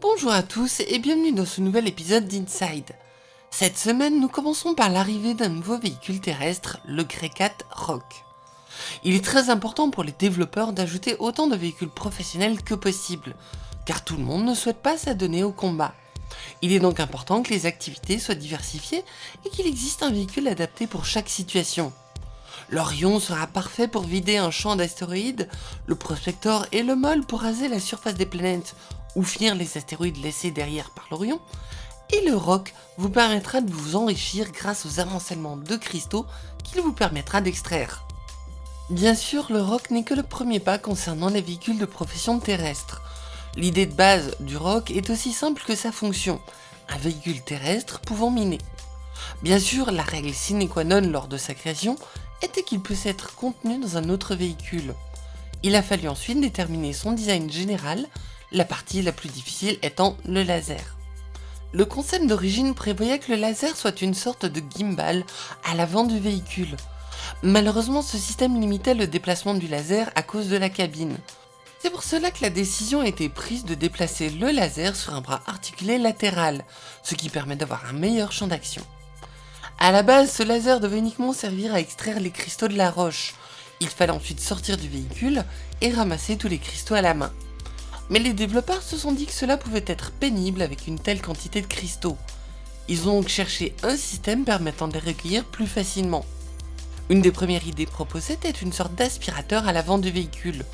Bonjour à tous et bienvenue dans ce nouvel épisode d'Inside. Cette semaine, nous commençons par l'arrivée d'un nouveau véhicule terrestre, le Grey Rock. Il est très important pour les développeurs d'ajouter autant de véhicules professionnels que possible, car tout le monde ne souhaite pas s'adonner au combat. Il est donc important que les activités soient diversifiées et qu'il existe un véhicule adapté pour chaque situation. L'Orion sera parfait pour vider un champ d'astéroïdes, le Prospector et le Mol pour raser la surface des planètes ou finir les astéroïdes laissés derrière par l'Orion, et le roc vous permettra de vous enrichir grâce aux amoncellements de cristaux qu'il vous permettra d'extraire. Bien sûr, le roc n'est que le premier pas concernant les véhicules de profession terrestre. L'idée de base du roc est aussi simple que sa fonction, un véhicule terrestre pouvant miner. Bien sûr, la règle sine qua non lors de sa création était qu'il peut être contenu dans un autre véhicule. Il a fallu ensuite déterminer son design général la partie la plus difficile étant le laser. Le concept d'origine prévoyait que le laser soit une sorte de gimbal à l'avant du véhicule. Malheureusement, ce système limitait le déplacement du laser à cause de la cabine. C'est pour cela que la décision a été prise de déplacer le laser sur un bras articulé latéral, ce qui permet d'avoir un meilleur champ d'action. A la base, ce laser devait uniquement servir à extraire les cristaux de la roche. Il fallait ensuite sortir du véhicule et ramasser tous les cristaux à la main. Mais les développeurs se sont dit que cela pouvait être pénible avec une telle quantité de cristaux. Ils ont donc cherché un système permettant de les recueillir plus facilement. Une des premières idées proposées était une sorte d'aspirateur à l'avant du véhicule.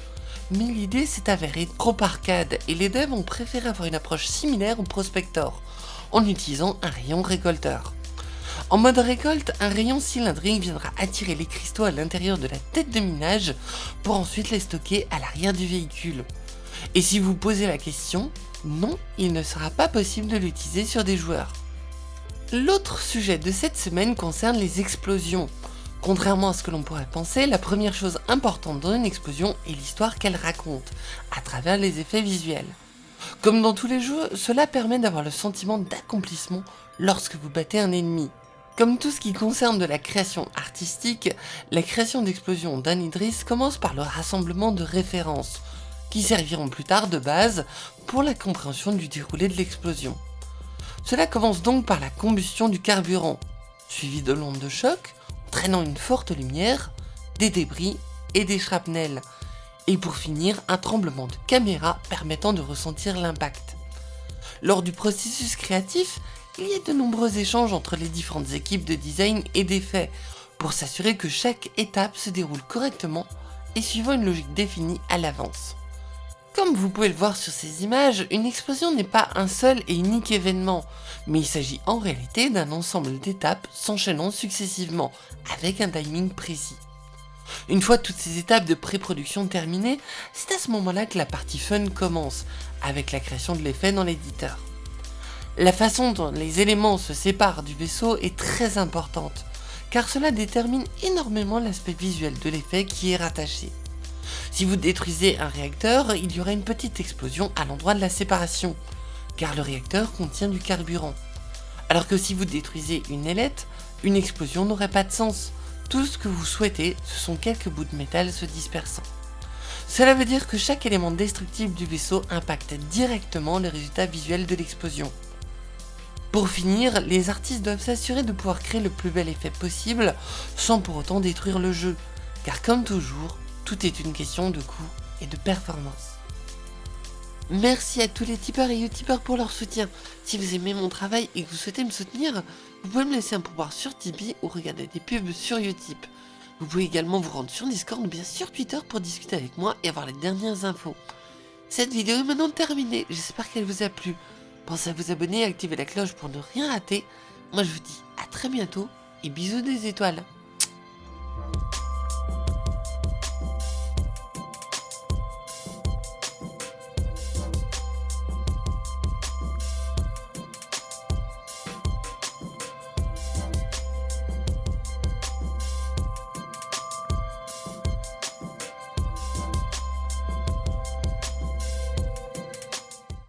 Mais l'idée s'est avérée trop arcade et les devs ont préféré avoir une approche similaire au Prospector, en utilisant un rayon récolteur. En mode récolte, un rayon cylindrique viendra attirer les cristaux à l'intérieur de la tête de minage pour ensuite les stocker à l'arrière du véhicule. Et si vous posez la question, non, il ne sera pas possible de l'utiliser sur des joueurs. L'autre sujet de cette semaine concerne les explosions. Contrairement à ce que l'on pourrait penser, la première chose importante dans une explosion est l'histoire qu'elle raconte, à travers les effets visuels. Comme dans tous les jeux, cela permet d'avoir le sentiment d'accomplissement lorsque vous battez un ennemi. Comme tout ce qui concerne de la création artistique, la création d'explosions d'Anidris commence par le rassemblement de références, qui serviront plus tard de base pour la compréhension du déroulé de l'explosion. Cela commence donc par la combustion du carburant, suivi de l'onde de choc, entraînant une forte lumière, des débris et des shrapnels, et pour finir un tremblement de caméra permettant de ressentir l'impact. Lors du processus créatif, il y a de nombreux échanges entre les différentes équipes de design et d'effets pour s'assurer que chaque étape se déroule correctement et suivant une logique définie à l'avance. Comme vous pouvez le voir sur ces images, une explosion n'est pas un seul et unique événement, mais il s'agit en réalité d'un ensemble d'étapes s'enchaînant successivement, avec un timing précis. Une fois toutes ces étapes de pré-production terminées, c'est à ce moment-là que la partie fun commence, avec la création de l'effet dans l'éditeur. La façon dont les éléments se séparent du vaisseau est très importante, car cela détermine énormément l'aspect visuel de l'effet qui est rattaché. Si vous détruisez un réacteur, il y aura une petite explosion à l'endroit de la séparation, car le réacteur contient du carburant. Alors que si vous détruisez une ailette, une explosion n'aurait pas de sens. Tout ce que vous souhaitez, ce sont quelques bouts de métal se dispersant. Cela veut dire que chaque élément destructible du vaisseau impacte directement le résultat visuel de l'explosion. Pour finir, les artistes doivent s'assurer de pouvoir créer le plus bel effet possible sans pour autant détruire le jeu, car comme toujours, tout est une question de coût et de performance. Merci à tous les tipeurs et youtubeurs pour leur soutien. Si vous aimez mon travail et que vous souhaitez me soutenir, vous pouvez me laisser un pourboire sur Tipeee ou regarder des pubs sur Utip. Vous pouvez également vous rendre sur Discord ou bien sur Twitter pour discuter avec moi et avoir les dernières infos. Cette vidéo est maintenant terminée, j'espère qu'elle vous a plu. Pensez à vous abonner et activer la cloche pour ne rien rater. Moi je vous dis à très bientôt et bisous des étoiles.